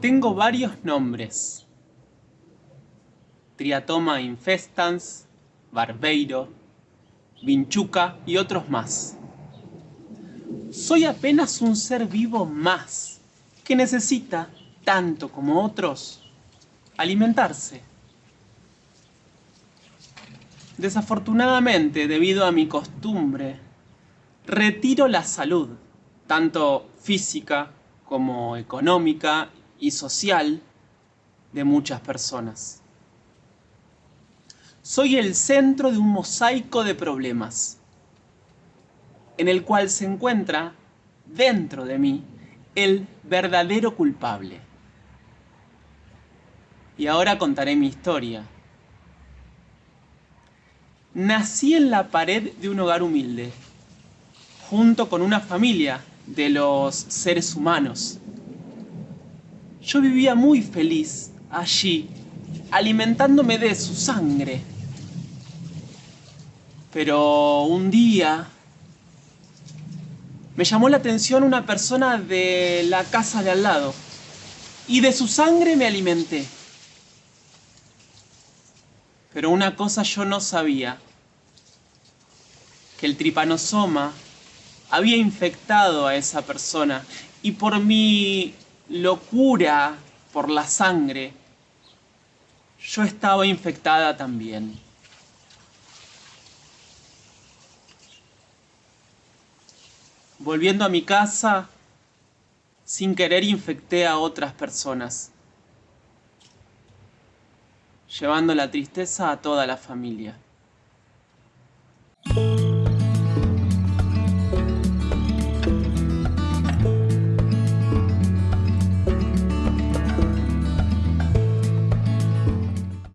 Tengo varios nombres. Triatoma infestans, barbeiro, vinchuca y otros más. Soy apenas un ser vivo más que necesita, tanto como otros, alimentarse. Desafortunadamente, debido a mi costumbre, retiro la salud, tanto física como económica y social, de muchas personas. Soy el centro de un mosaico de problemas, en el cual se encuentra, dentro de mí, el verdadero culpable. Y ahora contaré mi historia. Nací en la pared de un hogar humilde, junto con una familia de los seres humanos. Yo vivía muy feliz allí, alimentándome de su sangre. Pero un día me llamó la atención una persona de la casa de al lado y de su sangre me alimenté. Pero una cosa yo no sabía, que el tripanosoma había infectado a esa persona y por mi locura por la sangre, yo estaba infectada también. Volviendo a mi casa, sin querer infecté a otras personas, llevando la tristeza a toda la familia.